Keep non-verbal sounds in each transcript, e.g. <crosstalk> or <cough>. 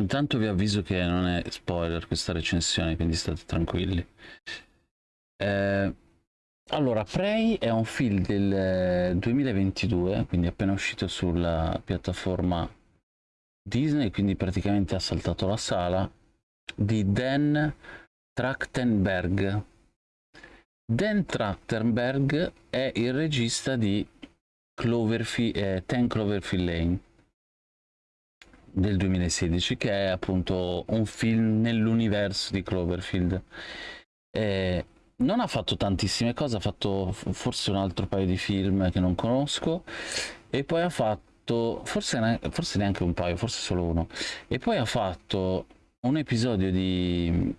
Intanto vi avviso che non è spoiler questa recensione, quindi state tranquilli. Eh, allora, Prey è un film del 2022, quindi appena uscito sulla piattaforma Disney, quindi praticamente ha saltato la sala, di Dan Trachtenberg. Dan Trachtenberg è il regista di Cloverfield, eh, Ten Cloverfield Lane del 2016 che è appunto un film nell'universo di Cloverfield. Eh, non ha fatto tantissime cose ha fatto forse un altro paio di film che non conosco e poi ha fatto forse, forse neanche un paio forse solo uno. E poi ha fatto un episodio di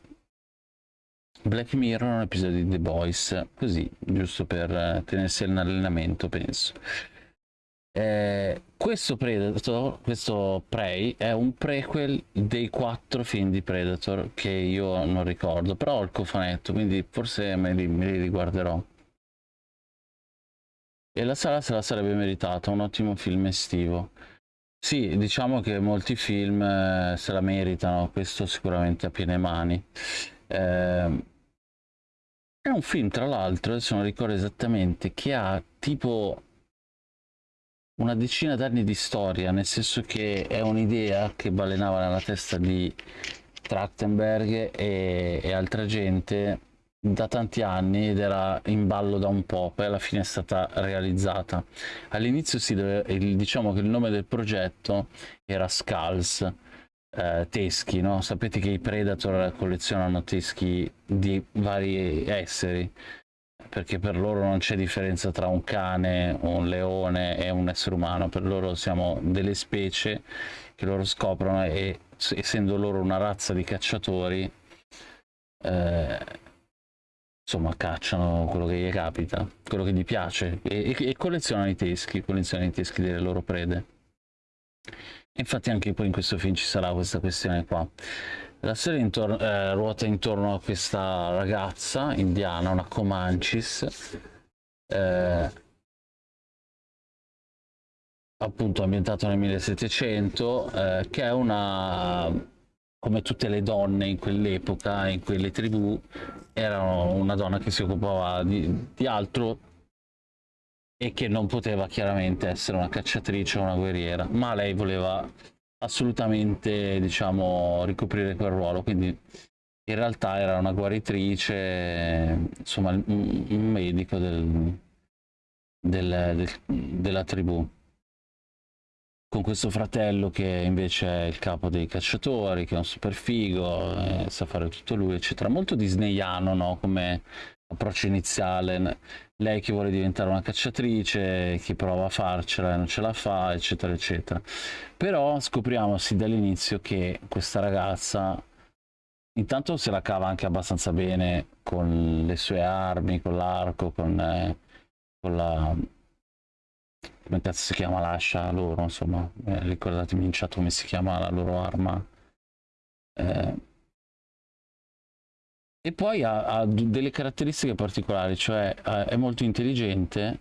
Black Mirror un episodio di The Boys così giusto per tenersi all'allenamento penso eh, questo Predator, questo Prey, è un prequel dei quattro film di Predator che io non ricordo, però ho il cofanetto, quindi forse me li, me li riguarderò. E la sala se la sarebbe meritata, un ottimo film estivo. Sì, diciamo che molti film eh, se la meritano, questo sicuramente a piene mani. Eh, è un film, tra l'altro, adesso non ricordo esattamente, che ha tipo una decina d'anni di storia, nel senso che è un'idea che balenava nella testa di Trachtenberg e, e, altra gente da tanti anni ed era in ballo da un po', poi alla fine è stata realizzata. All'inizio si deve, diciamo che il nome del progetto era Skulls, eh, teschi, no? Sapete che i Predator collezionano teschi di vari esseri perché per loro non c'è differenza tra un cane, un leone e un essere umano, per loro siamo delle specie che loro scoprono e essendo loro una razza di cacciatori, eh, insomma cacciano quello che gli capita, quello che gli piace e, e, e collezionano i teschi, collezionano i teschi delle loro prede. Infatti anche poi in questo film ci sarà questa questione qua. La storia intorno, eh, ruota intorno a questa ragazza indiana, una Comanches, eh, appunto ambientato nel 1700, eh, che è una, come tutte le donne in quell'epoca, in quelle tribù, era una donna che si occupava di, di altro e che non poteva chiaramente essere una cacciatrice o una guerriera, ma lei voleva assolutamente diciamo ricoprire quel ruolo quindi in realtà era una guaritrice insomma un, medico del, del, del, della tribù con questo fratello che invece è il capo dei cacciatori che è un super figo eh, sa fare tutto lui eccetera molto disneyano no? come approccio iniziale lei che vuole diventare una cacciatrice, che prova a farcela e non ce la fa, eccetera, eccetera. Però scopriamo sin dall'inizio che questa ragazza intanto se la cava anche abbastanza bene con le sue armi, con l'arco, con, eh, con la... come cazzo si chiama l'ascia loro, insomma, eh, ricordatemi in chat come si chiama la loro arma. Eh, e poi ha, ha, delle caratteristiche particolari, cioè è molto intelligente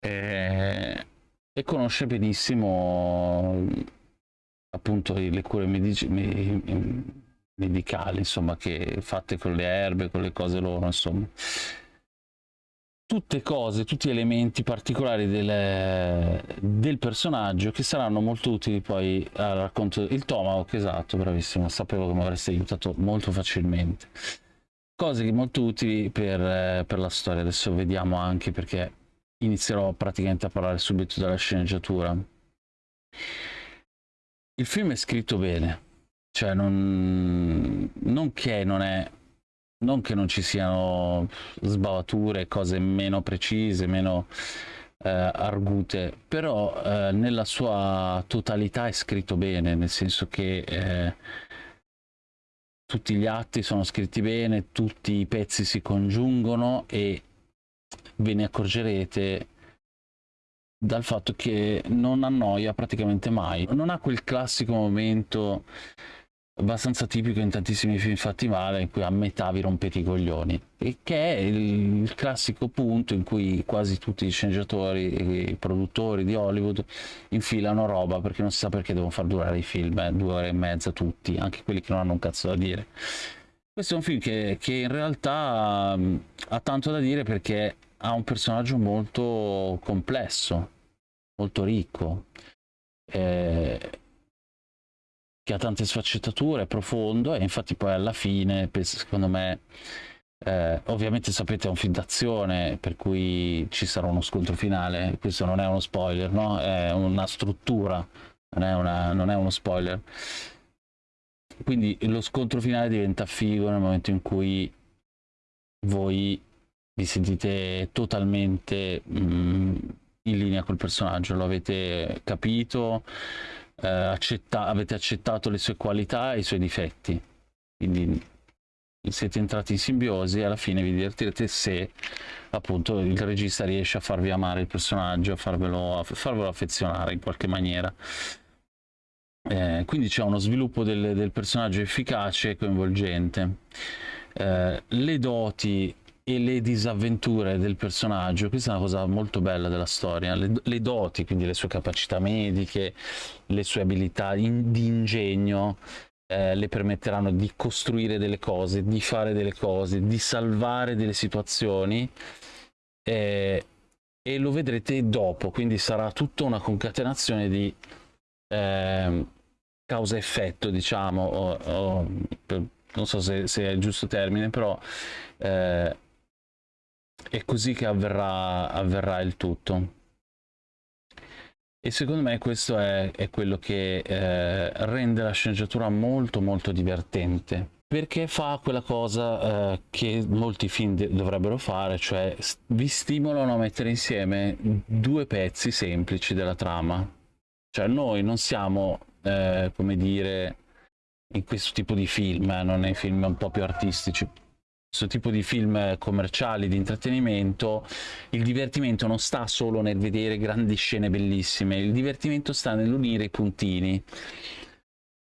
e, e conosce benissimo appunto le cure medici, medicali, insomma, che fatte con le erbe, con le cose loro, insomma tutte cose, tutti elementi particolari del, del, personaggio che saranno molto utili poi al racconto. Il Tomahawk, esatto, bravissimo, sapevo che mi avreste aiutato molto facilmente. Cose molto utili per, per la storia, adesso vediamo anche perché inizierò praticamente a parlare subito della sceneggiatura. Il film è scritto bene, cioè non, non che non è non che non ci siano sbavature, cose meno precise, meno eh, argute, però eh, nella sua totalità è scritto bene, nel senso che eh, tutti gli atti sono scritti bene, tutti i pezzi si congiungono e ve ne accorgerete dal fatto che non annoia praticamente mai. Non ha quel classico momento abbastanza tipico in tantissimi film fatti male in cui a metà vi rompete i coglioni. E che è il, classico punto in cui quasi tutti i sceneggiatori e i produttori di Hollywood infilano roba perché non si sa perché devono far durare i film eh, due ore e mezza tutti anche quelli che non hanno un cazzo da dire. Questo è un film che, che in realtà um, ha tanto da dire perché ha un personaggio molto complesso molto ricco. Eh, che ha tante sfaccettature, è profondo e infatti poi alla fine, secondo me, eh, ovviamente sapete è un film d'azione per cui ci sarà uno scontro finale, questo non è uno spoiler, no? È una struttura, non è, una, non è uno spoiler. Quindi lo scontro finale diventa figo nel momento in cui voi vi sentite totalmente mh, mm, in linea col personaggio, lo avete capito, eh, accetta avete accettato le sue qualità e i suoi difetti. Quindi siete entrati in simbiosi e alla fine vi divertirete se appunto il regista riesce a farvi amare il personaggio, a farvelo, a farvelo affezionare in qualche maniera. Eh, quindi c'è uno sviluppo del, del, personaggio efficace e coinvolgente. Eh, le doti e le disavventure del personaggio, questa è una cosa molto bella della storia, le, le doti, quindi le sue capacità mediche, le sue abilità in, di ingegno, eh, le permetteranno di costruire delle cose, di fare delle cose, di salvare delle situazioni eh, e lo vedrete dopo, quindi sarà tutta una concatenazione di eh, causa-effetto, diciamo, o, o, per, non so se, se, è il giusto termine, però eh, è così che avverrà, avverrà il tutto. E secondo me questo è, è quello che eh, rende la sceneggiatura molto molto divertente perché fa quella cosa eh, che molti film dovrebbero fare, cioè vi stimolano a mettere insieme due pezzi semplici della trama. Cioè noi non siamo, eh, come dire, in questo tipo di film, eh, non nei film un po' più artistici, questo tipo di film commerciali di intrattenimento il divertimento non sta solo nel vedere grandi scene bellissime il divertimento sta nell'unire i puntini.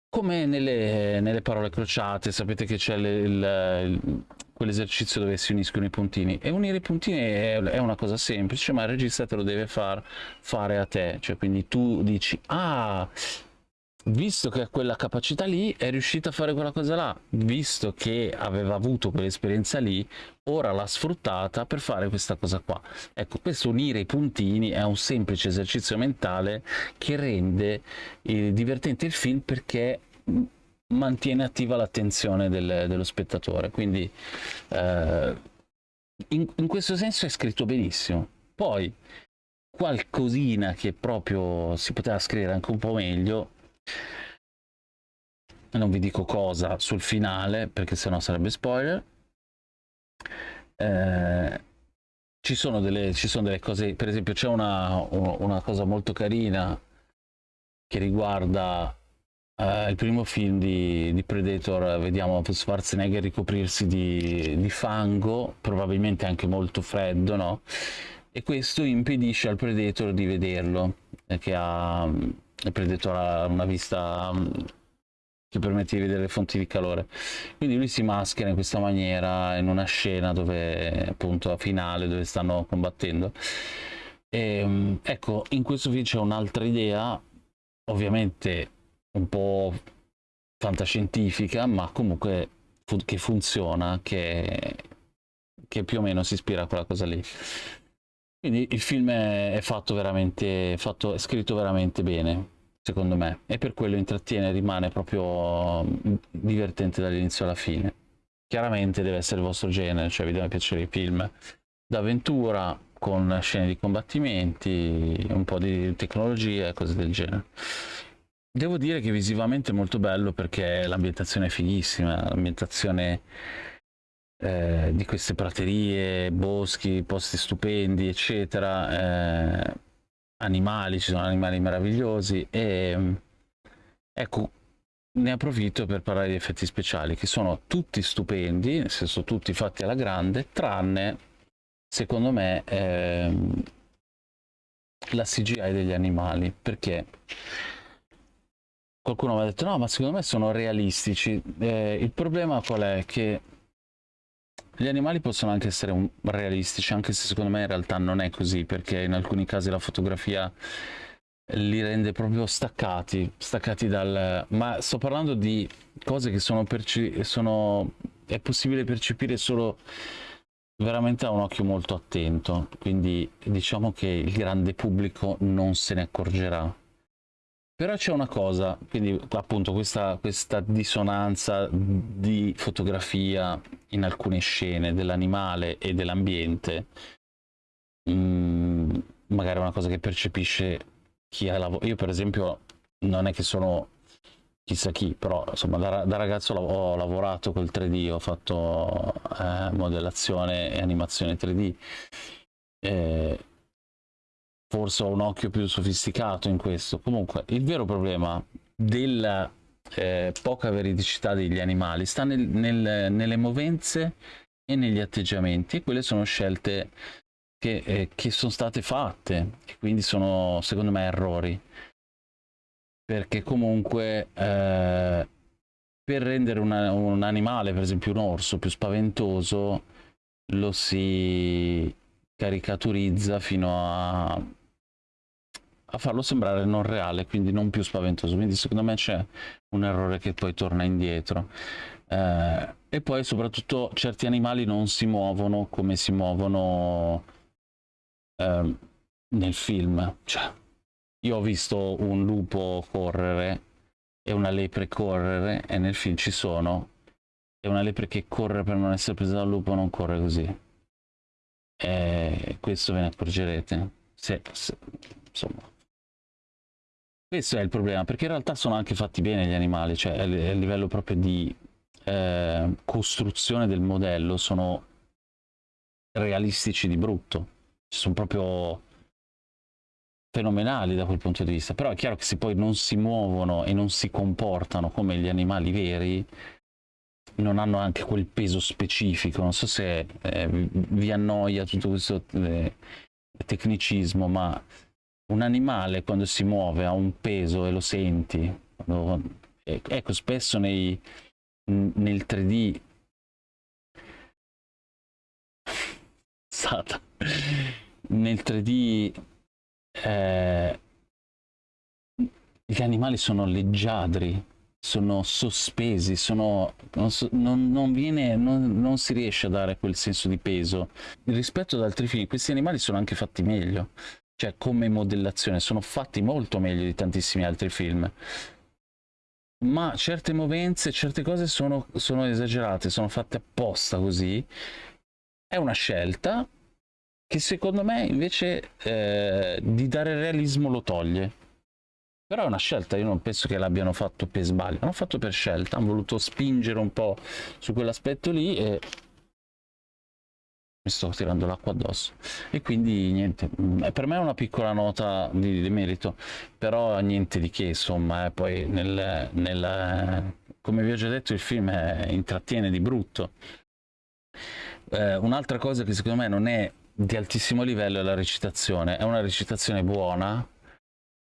Come nelle, nelle parole crociate sapete che c'è quell'esercizio dove si uniscono i puntini. E unire i puntini è, è, una cosa semplice ma il regista te lo deve far fare a te. Cioè quindi tu dici ah visto che ha quella capacità lì, è riuscita a fare quella cosa là, visto che aveva avuto quell'esperienza lì, ora l'ha sfruttata per fare questa cosa qua. Ecco, questo unire i puntini è un semplice esercizio mentale che rende eh, divertente il film perché mantiene attiva l'attenzione del, dello spettatore. Quindi eh, in, in questo senso è scritto benissimo. Poi qualcosina che proprio si poteva scrivere anche un po' meglio non vi dico cosa sul finale perché sennò sarebbe spoiler eh, ci, sono delle, ci sono delle cose per esempio c'è una, una cosa molto carina che riguarda Uh, il primo film di, di, Predator vediamo Schwarzenegger ricoprirsi di, di, fango, probabilmente anche molto freddo, no? E questo impedisce al Predator di vederlo, eh, che ha, il Predator ha una vista mm, che permette di vedere le fonti di calore. Quindi lui si maschera in questa maniera in una scena dove appunto a finale dove stanno combattendo. E, mm, ecco in questo video c'è un'altra idea ovviamente un po' fantascientifica ma comunque che funziona che, che più o meno si ispira a quella cosa lì quindi il film è, fatto veramente, fatto, è scritto veramente bene, secondo me, e per quello intrattiene, rimane proprio mm, divertente dall'inizio alla fine. Chiaramente deve essere il vostro genere, cioè vi devono piacere i film d'avventura, con scene di combattimenti, un po' di tecnologia e cose del genere. Devo dire che visivamente è molto bello perché l'ambientazione è fighissima, l'ambientazione eh, di queste praterie, boschi, posti stupendi, eccetera, eh, animali, ci sono animali meravigliosi e ecco, ne approfitto per parlare di effetti speciali che sono tutti stupendi, nel senso tutti fatti alla grande, tranne secondo me ehm, la CGI degli animali, perché qualcuno mi ha detto no ma secondo me sono realistici eh, il problema qual è? Che gli animali possono anche essere un, realistici anche se secondo me in realtà non è così perché in alcuni casi la fotografia li rende proprio staccati staccati dal ma sto parlando di cose che sono, perci sono è possibile percepire solo veramente a un occhio molto attento quindi diciamo che il grande pubblico non se ne accorgerà però c'è una cosa, quindi appunto questa, questa dissonanza di fotografia in alcune scene dell'animale e dell'ambiente, mm, magari è una cosa che percepisce chi ha lavorato. Io per esempio non è che sono chissà chi, però insomma da, da ragazzo ho lavorato col 3D, ho fatto eh, modellazione e animazione 3D. Eh, forse ho un occhio più sofisticato in questo. Comunque, il vero problema della eh, poca veridicità degli animali sta nel, nel, nelle movenze e negli atteggiamenti. Quelle sono scelte che, eh, che sono state fatte e quindi sono, secondo me, errori. Perché comunque eh, per rendere una, un animale, per esempio un orso, più spaventoso, lo si caricaturizza fino a, a farlo sembrare non reale, quindi non più spaventoso. Quindi secondo me c'è un errore che poi torna indietro. Eh, e poi soprattutto certi animali non si muovono come si muovono eh, nel film. Cioè, io ho visto un lupo correre e una lepre correre e nel film ci sono e una lepre che corre per non essere presa dal lupo non corre così e questo ve ne accorgerete se, se, insomma. Questo è il problema perché in realtà sono anche fatti bene gli animali cioè a livello proprio di eh, costruzione del modello sono realistici di brutto. Sono proprio fenomenali da quel punto di vista. Però è chiaro che se poi non si muovono e non si comportano come gli animali veri non hanno anche quel peso specifico. Non so se eh, vi annoia tutto questo eh, tecnicismo, ma un animale quando si muove ha un peso e lo senti. Eh, ecco, spesso nei, nel 3D <laughs> Sata. nel 3D eh, gli animali sono leggiadri sono sospesi, sono, non, non, non, viene, non, si riesce a dare quel senso di peso. Rispetto ad altri film, questi animali sono anche fatti meglio, cioè come modellazione, sono fatti molto meglio di tantissimi altri film. Ma certe movenze, certe cose sono, sono esagerate, sono fatte apposta così. È una scelta che secondo me invece eh, di dare realismo lo toglie però è una scelta, io non penso che l'abbiano fatto per sbaglio, hanno fatto per scelta, hanno voluto spingere un po' su quell'aspetto lì e mi sto tirando l'acqua addosso. E quindi niente mm, per me è una piccola nota di, di merito però niente di che insomma eh, poi nel, nel, come vi ho già detto il film è, intrattiene di brutto. Eh, un'altra cosa che secondo me non è di altissimo livello è la recitazione. È una recitazione buona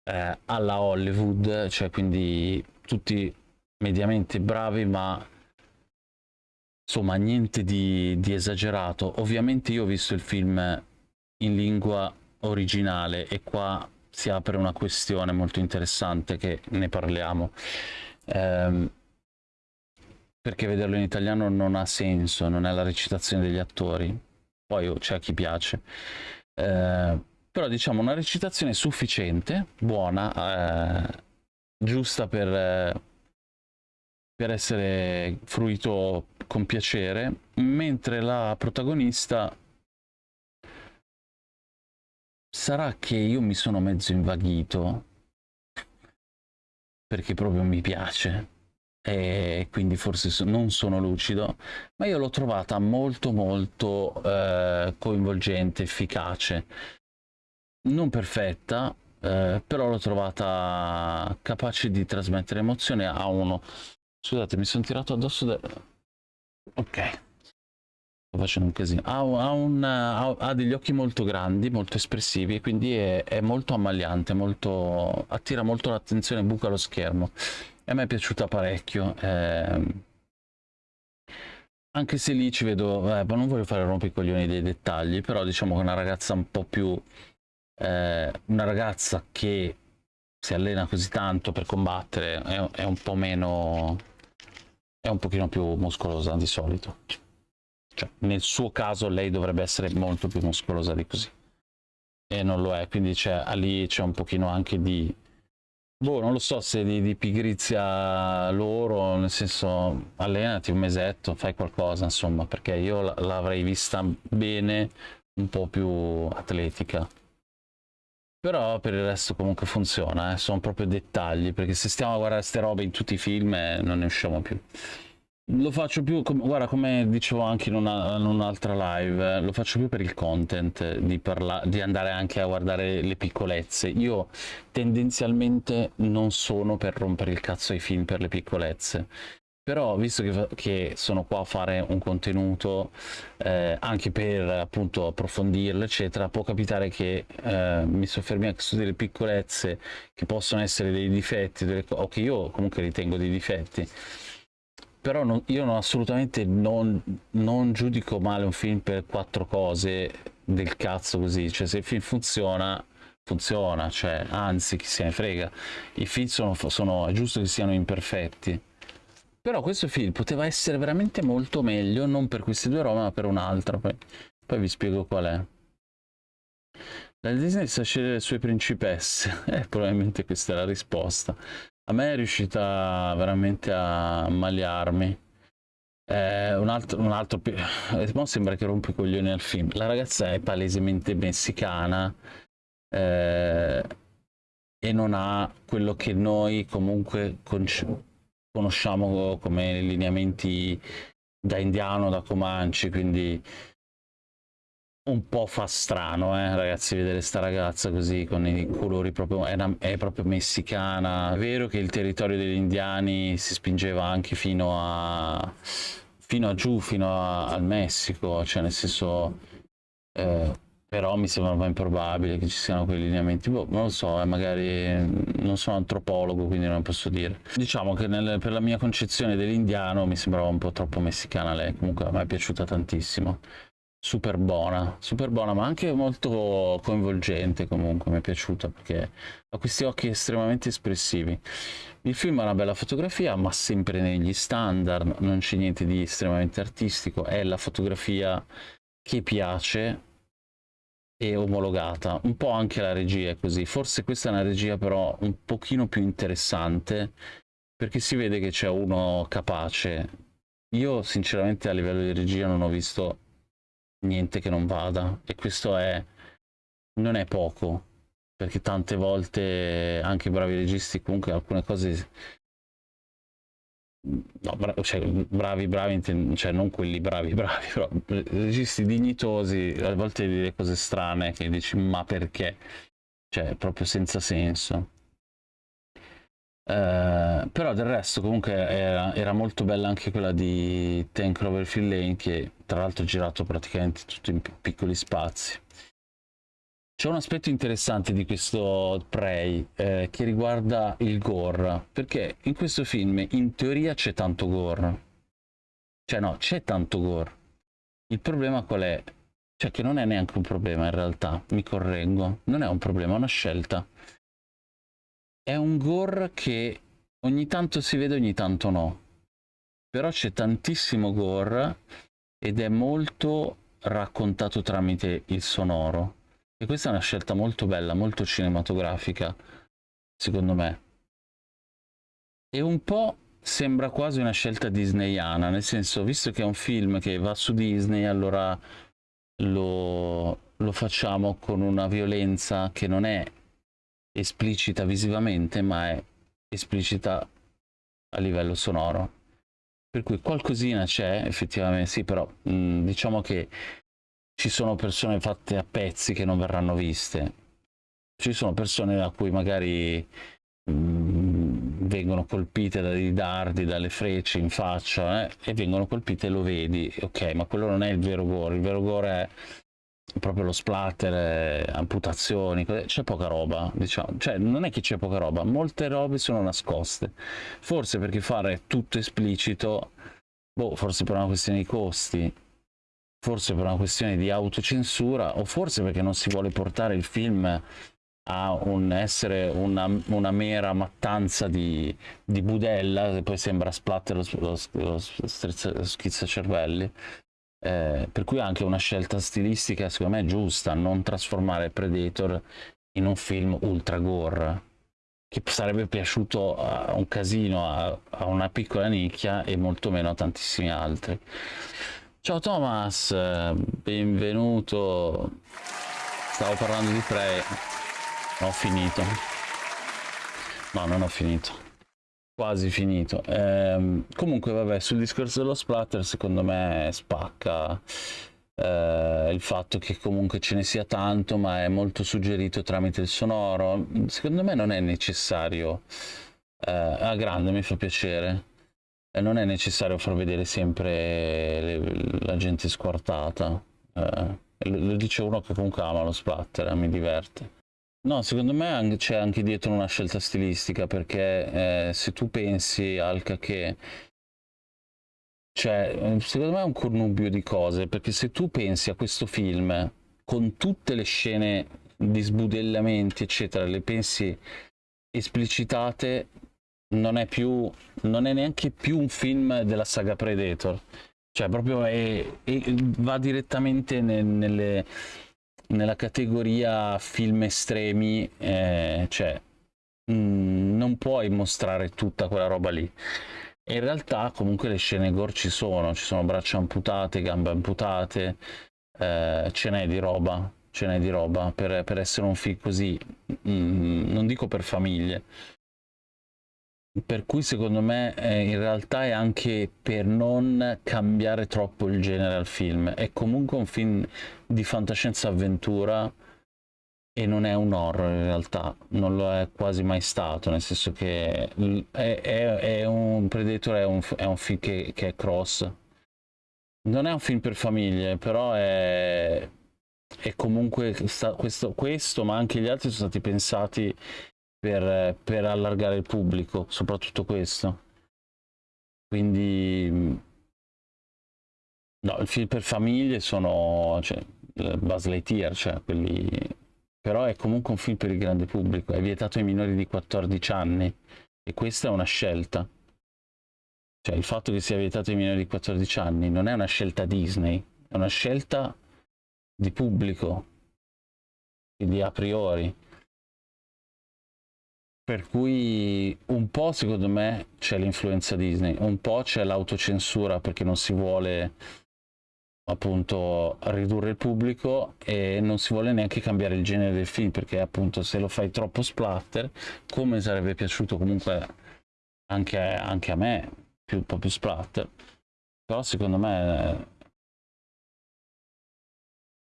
eh, alla Hollywood, cioè quindi tutti mediamente bravi, ma insomma niente di, di esagerato. Ovviamente io ho visto il film in lingua originale e qua si apre una questione molto interessante che ne parliamo. Eh, perché vederlo in italiano non ha senso, non è la recitazione degli attori. Poi c'è a chi piace. Eh, però diciamo una recitazione sufficiente, buona, eh, giusta per, eh, per essere fruito con piacere, mentre la protagonista sarà che io mi sono mezzo invaghito perché proprio mi piace e quindi forse non sono lucido ma io l'ho trovata molto molto eh, coinvolgente efficace non perfetta, eh, però l'ho trovata capace di trasmettere emozione a uno. Scusate, mi sono tirato addosso del... Ok. sto facendo un casino ha, ha, un, ha, ha, degli occhi molto grandi molto espressivi e quindi è, è molto ammaliante molto, attira molto l'attenzione buca lo schermo e a me è piaciuta parecchio eh, anche se lì ci vedo eh, non voglio fare rompicoglioni dei dettagli però diciamo che una ragazza un po' più eh, una ragazza che si allena così tanto per combattere è, è un po' meno è un pochino più muscolosa di solito. Cioè, nel suo caso lei dovrebbe essere molto più muscolosa di così. E non lo è quindi c'è lì c'è un pochino anche di boh non lo so se di, di pigrizia loro nel senso allenati un mesetto fai qualcosa insomma perché io l'avrei vista bene un po' più atletica però per il resto comunque funziona, eh? sono proprio dettagli, perché se stiamo a guardare queste robe in tutti i film eh, non ne usciamo più. Lo faccio più, com guarda come dicevo anche in, una, in un'altra live, eh, lo faccio più per il content, di, di andare anche a guardare le piccolezze. Io tendenzialmente non sono per rompere il cazzo ai film per le piccolezze però visto che, che, sono qua a fare un contenuto eh, anche per appunto approfondirlo eccetera può capitare che eh, mi soffermi anche su delle piccolezze che possono essere dei difetti delle, o che io comunque ritengo dei difetti. Però non, io non, assolutamente non, non giudico male un film per quattro cose del cazzo così. Cioè se il film funziona funziona cioè anzi chi se ne frega. I film sono, sono è giusto che siano imperfetti però questo film poteva essere veramente molto meglio, non per questi due robe, ma per un'altra. Poi, poi vi spiego qual è. La Disney sa scegliere le sue principesse. <laughs> Eh, probabilmente questa è la risposta. A me è riuscita veramente a maliarmi. Eh, un altro, un altro eh, sembra che rompe i coglioni al film. La ragazza è palesemente messicana eh, e non ha quello che noi comunque conosciamo come lineamenti da indiano, da Comanci, quindi un po' fa strano, eh, ragazzi, vedere sta ragazza così con i colori proprio, è, una, è, proprio messicana. È vero che il territorio degli indiani si spingeva anche fino a, fino a giù, fino a, al Messico, cioè nel senso... Eh, però mi sembra un po' improbabile che ci siano quei lineamenti. Boh, non lo so eh, magari non sono antropologo quindi non posso dire. Diciamo che nel, per la mia concezione dell'indiano mi sembrava un po' troppo messicana lei comunque a me è piaciuta tantissimo. Super buona super buona ma anche molto coinvolgente comunque mi è piaciuta perché ha questi occhi estremamente espressivi. Il film ha una bella fotografia ma sempre negli standard non c'è niente di estremamente artistico. È la fotografia che piace e omologata. Un po' anche la regia è così. Forse questa è una regia però un pochino più interessante perché si vede che c'è uno capace. Io sinceramente a livello di regia non ho visto niente che non vada e questo è non è poco perché tante volte anche bravi registi comunque alcune cose no, bra cioè, bravi, bravi, cioè non quelli bravi, <laughs> bravi, però registi dignitosi, a volte dire cose strane che dici ma perché? Cioè, proprio senza senso. Uh, però del resto comunque era, era, molto bella anche quella di Ten Cloverfield Lane che tra l'altro ho girato praticamente tutto in piccoli spazi c'è un aspetto interessante di questo Prey eh, che riguarda il gore, perché in questo film in teoria c'è tanto gore. Cioè no, c'è tanto gore. Il problema qual è? Cioè che non è neanche un problema in realtà, mi correggo. Non è un problema, è una scelta. È un gore che ogni tanto si vede, ogni tanto no. Però c'è tantissimo gore ed è molto raccontato tramite il sonoro e questa è una scelta molto bella, molto cinematografica, secondo me. E un po' sembra quasi una scelta disneyana, nel senso, visto che è un film che va su Disney, allora lo, lo facciamo con una violenza che non è esplicita visivamente, ma è esplicita a livello sonoro. Per cui qualcosina c'è, effettivamente, sì, però mh, diciamo che ci sono persone fatte a pezzi che non verranno viste. Ci sono persone a cui magari mh, mm, vengono colpite dai dardi, dalle frecce in faccia eh, e vengono colpite e lo vedi, ok, ma quello non è il vero gore, il vero gore è proprio lo splatter, eh, amputazioni, c'è poca roba, diciamo, cioè non è che c'è poca roba, molte robe sono nascoste, forse perché fare tutto esplicito, boh, forse per una questione di costi, forse per una questione di autocensura o forse perché non si vuole portare il film a un essere una, una mera mattanza di, di, budella che poi sembra splatter lo, lo, lo, schizzacervelli eh, per cui anche una scelta stilistica secondo me giusta non trasformare Predator in un film ultra gore che sarebbe piaciuto a un casino a, a una piccola nicchia e molto meno a tantissimi altri ciao Thomas benvenuto. Stavo parlando di Prey ho finito. No non ho finito. Quasi finito. Ehm, comunque vabbè sul discorso dello splatter secondo me spacca eh, il fatto che comunque ce ne sia tanto ma è molto suggerito tramite il sonoro. Secondo me non è necessario eh, a grande mi fa piacere eh, non è necessario far vedere sempre le, la gente squartata eh, lo dice uno che comunque ama lo splatter mi diverte. No, secondo me c'è anche dietro una scelta stilistica, perché eh, se tu pensi al che cioè, secondo me è un connubio di cose, perché se tu pensi a questo film con tutte le scene di sbudellamenti, eccetera, le pensi esplicitate, non è più, non è neanche più un film della saga Predator. Cioè, proprio è, è, va direttamente nel, nelle nella categoria film estremi, eh, cioè mm, non puoi mostrare tutta quella roba lì. E in realtà comunque le scene gore ci sono, ci sono braccia amputate, gambe amputate, eh, ce n'è di roba, ce n'è di roba per, per essere un film così, mh, mm, non dico per famiglie, per cui secondo me eh, in realtà è anche per non cambiare troppo il genere al film. È comunque un film di fantascienza avventura e non è un horror in realtà, non lo è quasi mai stato, nel senso che è, è, è un Predator è un, è un film che, che, è cross. Non è un film per famiglie, però è, è comunque sta, questo, questo, ma anche gli altri sono stati pensati per, per allargare il pubblico, soprattutto questo. Quindi no, il film per famiglie sono cioè, Buzz Lightyear, cioè quelli... però è comunque un film per il grande pubblico, è vietato ai minori di 14 anni e questa è una scelta. Cioè il fatto che sia vietato ai minori di 14 anni non è una scelta Disney, è una scelta di pubblico, quindi a priori. Per cui un po' secondo me c'è l'influenza Disney, un po' c'è l'autocensura perché non si vuole appunto ridurre il pubblico e non si vuole neanche cambiare il genere del film perché appunto se lo fai troppo splatter come sarebbe piaciuto comunque anche, anche a me più, un po' più splatter. Però secondo me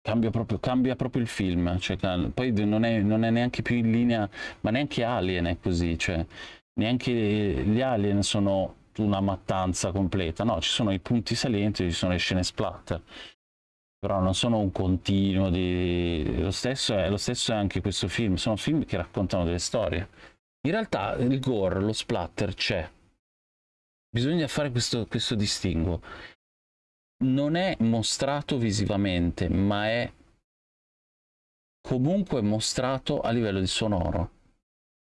Cambia proprio, cambia proprio, il film, cioè, poi non è, non è, neanche più in linea, ma neanche Alien è così, cioè, neanche gli Alien sono una mattanza completa, no, ci sono i punti salienti, ci sono le scene splatter, però non sono un continuo di... Lo stesso, è, lo stesso è anche questo film, sono film che raccontano delle storie. In realtà il gore, lo splatter c'è, bisogna fare questo, questo distinguo non è mostrato visivamente, ma è comunque mostrato a livello di sonoro.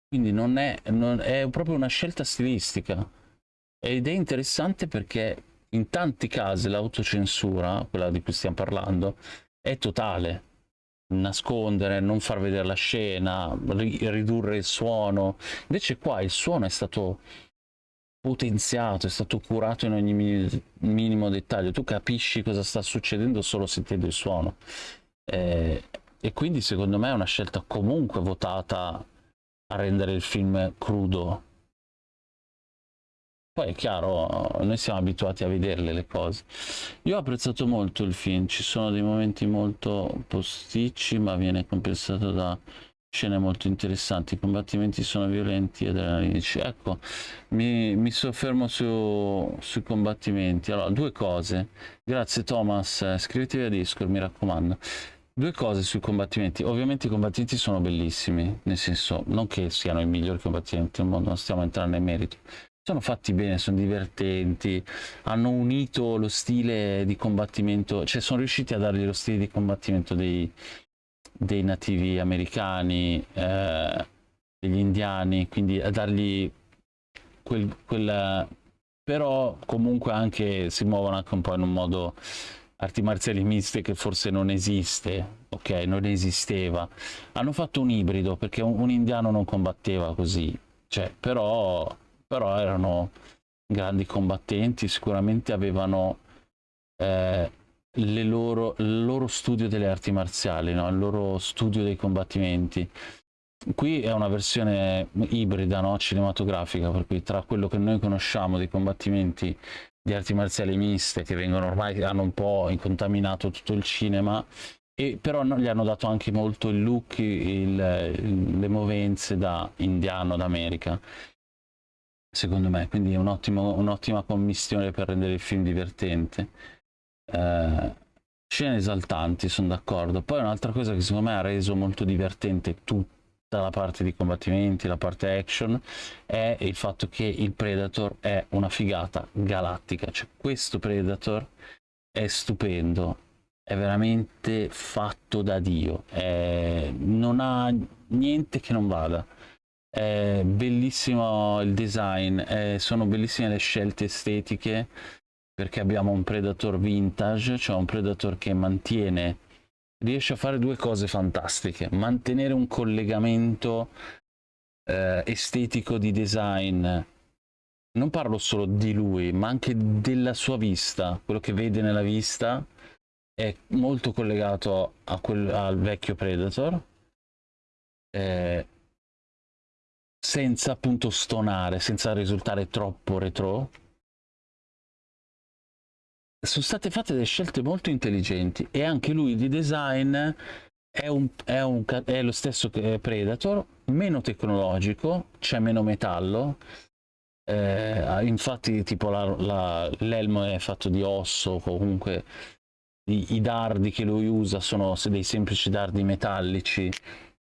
Quindi non è, non, è proprio una scelta stilistica. Ed è interessante perché in tanti casi l'autocensura, quella di cui stiamo parlando, è totale. Nascondere, non far vedere la scena, ridurre il suono. Invece qua il suono è stato potenziato, è stato curato in ogni minimo dettaglio, tu capisci cosa sta succedendo solo sentendo il suono. Eh, e quindi secondo me è una scelta comunque votata a rendere il film crudo. Poi è chiaro, noi siamo abituati a vederle le cose. Io ho apprezzato molto il film, ci sono dei momenti molto posticci, ma viene compensato da scene molto interessanti, i combattimenti sono violenti ed adrenalinici. Ecco, mi, mi soffermo su, sui combattimenti. Allora, due cose. Grazie Thomas, iscrivetevi a Discord, mi raccomando. Due cose sui combattimenti. Ovviamente i combattimenti sono bellissimi, nel senso, non che siano i migliori combattimenti del mondo, non stiamo entrando in merito. Sono fatti bene, sono divertenti, hanno unito lo stile di combattimento, cioè sono riusciti a dargli lo stile di combattimento dei, dei nativi americani, eh, degli indiani, quindi a dargli quel, quella... però comunque anche si muovono anche un po' in un modo arti marziali miste che forse non esiste, ok, non esisteva. Hanno fatto un ibrido perché un, un indiano non combatteva così, cioè, però, però erano grandi combattenti, sicuramente avevano eh, loro, il loro studio delle arti marziali, no? il loro studio dei combattimenti. Qui è una versione ibrida, no? cinematografica, per cui tra quello che noi conosciamo dei combattimenti di arti marziali miste, che vengono ormai, hanno un po' incontaminato tutto il cinema, e però no, gli hanno dato anche molto il look, il, le movenze da indiano d'America secondo me, quindi è un'ottima un commissione per rendere il film divertente. Eh, scene esaltanti, sono d'accordo. Poi un'altra cosa che secondo me ha reso molto divertente tutta la parte di combattimenti, la parte action, è il fatto che il Predator è una figata galattica. Cioè questo Predator è stupendo, è veramente fatto da Dio, è... non ha niente che non vada. È bellissimo il design, è... sono bellissime le scelte estetiche perché abbiamo un Predator vintage, cioè un Predator che mantiene, riesce a fare due cose fantastiche, mantenere un collegamento eh, estetico di design, non parlo solo di lui, ma anche della sua vista, quello che vede nella vista è molto collegato quel, al vecchio Predator, eh, senza appunto stonare, senza risultare troppo retro, sono state fatte delle scelte molto intelligenti e anche lui di design è, un, è, un, è lo stesso che Predator, meno tecnologico, c'è meno metallo, eh, infatti tipo l'elmo è fatto di osso, comunque i, i, dardi che lui usa sono dei semplici dardi metallici,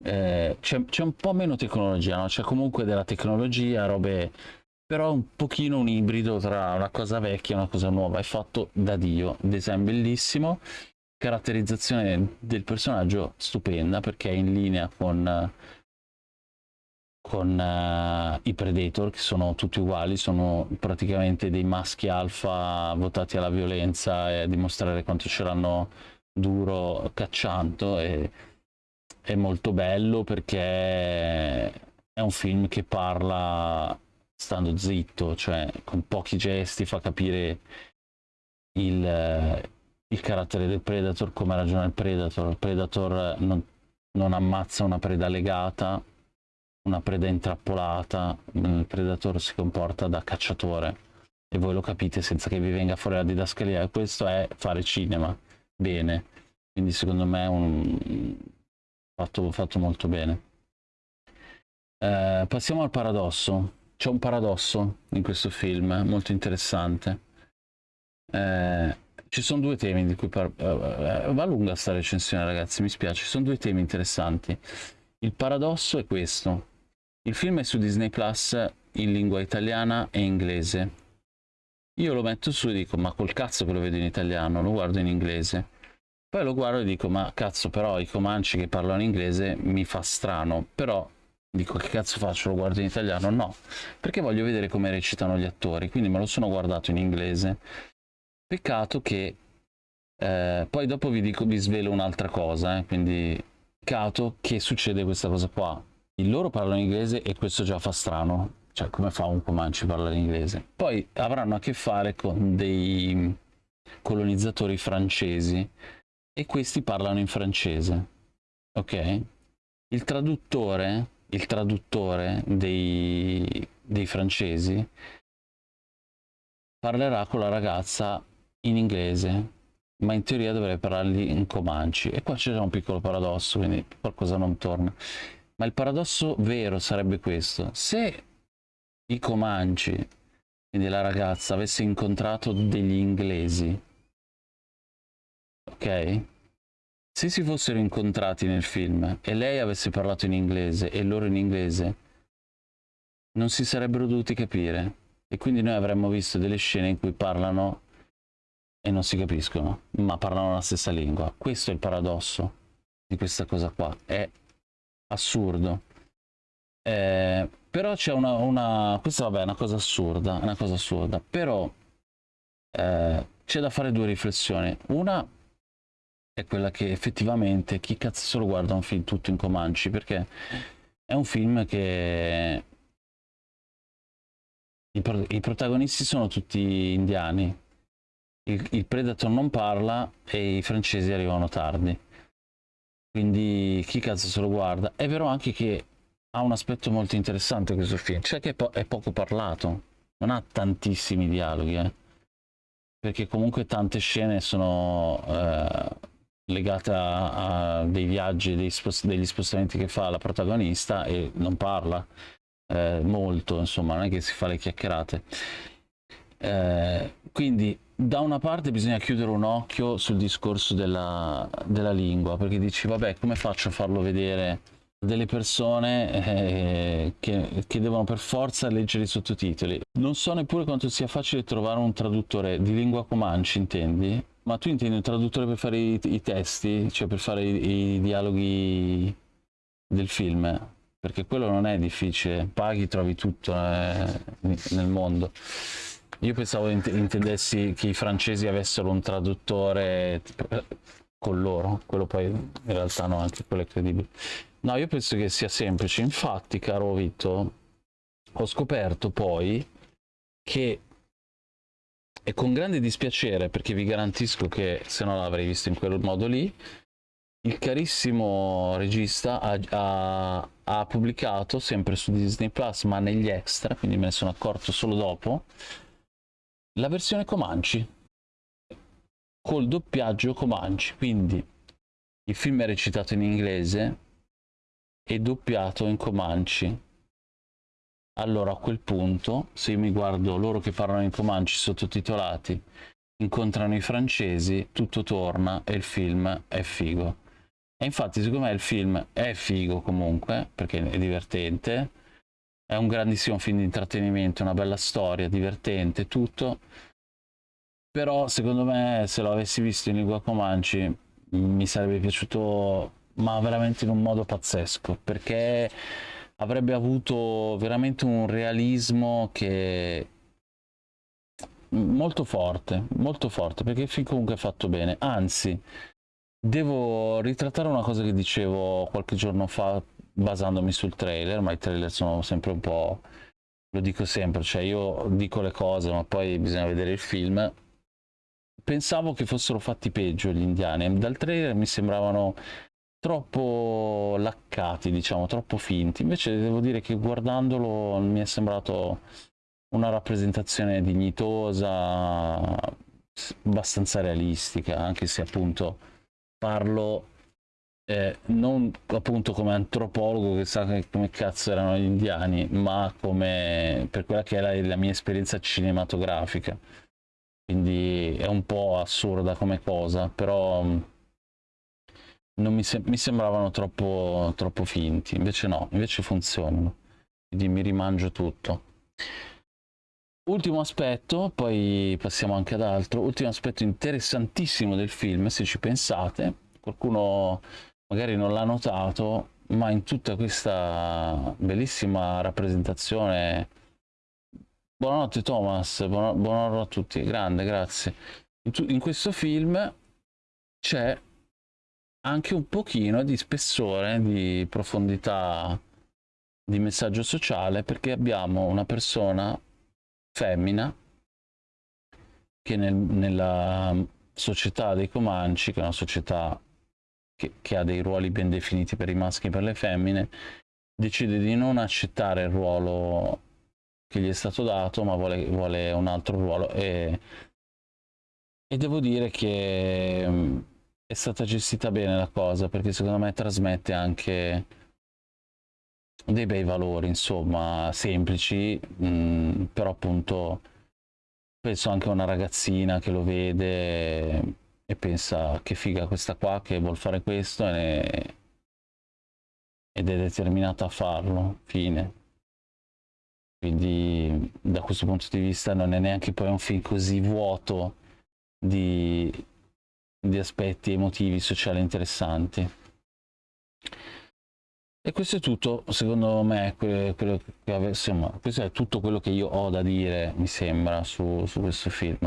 eh, c'è un po' meno tecnologia, no? c'è comunque della tecnologia, robe però un pochino un ibrido tra una cosa vecchia e una cosa nuova, è fatto da Dio, design bellissimo, caratterizzazione del personaggio stupenda perché è in linea con, con uh, i Predator che sono tutti uguali, sono praticamente dei maschi alfa votati alla violenza e a dimostrare quanto ce l'hanno duro cacciando e è molto bello perché è un film che parla stando zitto, cioè con pochi gesti fa capire il, il carattere del Predator, come ragiona il Predator. Il Predator non, non ammazza una preda legata, una preda intrappolata, il Predator si comporta da cacciatore e voi lo capite senza che vi venga fuori la didascalia. Questo è fare cinema, bene, quindi secondo me è un fatto, fatto molto bene. Eh, passiamo al paradosso c'è un paradosso in questo film molto interessante. Eh, ci sono due temi di cui par- uh, va lunga sta recensione ragazzi, mi spiace, ci sono due temi interessanti. Il paradosso è questo. Il film è su Disney Plus in lingua italiana e inglese. Io lo metto su e dico, ma col cazzo che lo vedo in italiano, lo guardo in inglese. Poi lo guardo e dico, ma cazzo però i comanci che parlano inglese mi fa strano, però dico che cazzo faccio, lo guardo in italiano? No, perché voglio vedere come recitano gli attori, quindi me lo sono guardato in inglese. Peccato che eh, poi dopo vi, dico, vi svelo un'altra cosa, eh, quindi peccato che succede questa cosa qua. Il loro parlano inglese e questo già fa strano, cioè come fa un Comanche a parlare inglese? Poi avranno a che fare con dei colonizzatori francesi e questi parlano in francese, ok? Il traduttore il traduttore dei, dei francesi parlerà con la ragazza in inglese, ma in teoria dovrebbe parlargli in comanci. E qua c'è un piccolo paradosso, quindi qualcosa non torna. Ma il paradosso vero sarebbe questo. Se i Comanci, quindi la ragazza, avesse incontrato degli inglesi, ok? Se si fossero incontrati nel film e lei avesse parlato in inglese e loro in inglese, non si sarebbero dovuti capire. E quindi noi avremmo visto delle scene in cui parlano e non si capiscono, ma parlano la stessa lingua. Questo è il paradosso di questa cosa qua. È assurdo. Eh, però c'è una, una, Questa vabbè è una cosa assurda, una cosa assurda. Però eh, c'è da fare due riflessioni. Una è quella che effettivamente chi cazzo lo guarda un film tutto in Comanci, perché è un film che i, pro i protagonisti sono tutti indiani. Il, il, Predator non parla e i francesi arrivano tardi. Quindi chi cazzo se lo guarda? È vero anche che ha un aspetto molto interessante questo film, cioè che è, po è poco parlato, non ha tantissimi dialoghi, eh? perché comunque tante scene sono eh, legate a, dei viaggi, spost degli spostamenti che fa la protagonista e non parla eh, molto, insomma, non è che si fa le chiacchierate. Eh, quindi da una parte bisogna chiudere un occhio sul discorso della, della lingua, perché dici, vabbè, come faccio a farlo vedere delle persone eh, che, che, devono per forza leggere i sottotitoli. Non so neppure quanto sia facile trovare un traduttore di lingua comanci, intendi? Ma tu intendi un traduttore per fare i, i testi, cioè per fare i, i dialoghi del film? perché quello non è difficile, paghi, trovi tutto eh, nel mondo. Io pensavo int intendessi che i francesi avessero un traduttore eh, con loro, quello poi in realtà no, anche quello è credibile. No, io penso che sia semplice, infatti, caro Vito, ho scoperto poi che e con grande dispiacere, perché vi garantisco che se no l'avrei visto in quel modo lì, il carissimo regista ha, ha, ha, pubblicato sempre su Disney Plus, ma negli extra, quindi me ne sono accorto solo dopo, la versione Comanci, col doppiaggio Comanci, quindi il film è recitato in inglese e doppiato in Comanci. Allora a quel punto, se io mi guardo loro che parlano in Comanci sottotitolati, incontrano i francesi, tutto torna e il film è figo. E infatti secondo me il film è figo comunque, perché è divertente, è un grandissimo film di intrattenimento, una bella storia, divertente, tutto. Però secondo me se lo avessi visto in lingua comanci mi sarebbe piaciuto, ma veramente in un modo pazzesco, perché avrebbe avuto veramente un realismo che molto forte, molto forte, perché film comunque è fatto bene, anzi Devo ritrattare una cosa che dicevo qualche giorno fa basandomi sul trailer, ma i trailer sono sempre un po'... lo dico sempre, cioè io dico le cose ma poi bisogna vedere il film. Pensavo che fossero fatti peggio gli indiani, dal trailer mi sembravano troppo laccati, diciamo, troppo finti. Invece devo dire che guardandolo mi è sembrato una rappresentazione dignitosa, abbastanza realistica, anche se appunto parlo eh, non appunto come antropologo che sa come cazzo erano gli indiani, ma come per quella che è la, la mia esperienza cinematografica. Quindi è un po' assurda come cosa, però mi, se mi sembravano troppo, troppo finti, invece no, invece funzionano. Quindi mi rimangio tutto. Ultimo aspetto, poi passiamo anche ad altro, ultimo aspetto interessantissimo del film, se ci pensate, qualcuno magari non l'ha notato, ma in tutta questa bellissima rappresentazione... Buonanotte Thomas, buonanotte a tutti, grande, grazie. In, in questo film c'è anche un pochino di spessore, di profondità di messaggio sociale, perché abbiamo una persona femmina che nel, nella società dei Comanci, che è una società che, che, ha dei ruoli ben definiti per i maschi e per le femmine, decide di non accettare il ruolo che gli è stato dato, ma vuole, vuole un altro ruolo. E, e devo dire che è stata gestita bene la cosa, perché secondo me trasmette anche dei bei valori, insomma, semplici, mh, mm, però appunto penso anche a una ragazzina che lo vede e pensa che figa questa qua che vuol fare questo e, ed è determinata a farlo, fine. Quindi da questo punto di vista non è neanche poi un film così vuoto di, di aspetti emotivi, sociali interessanti. E questo è tutto, secondo me, quello, che, insomma, questo è tutto quello che io ho da dire, mi sembra, su, su questo film.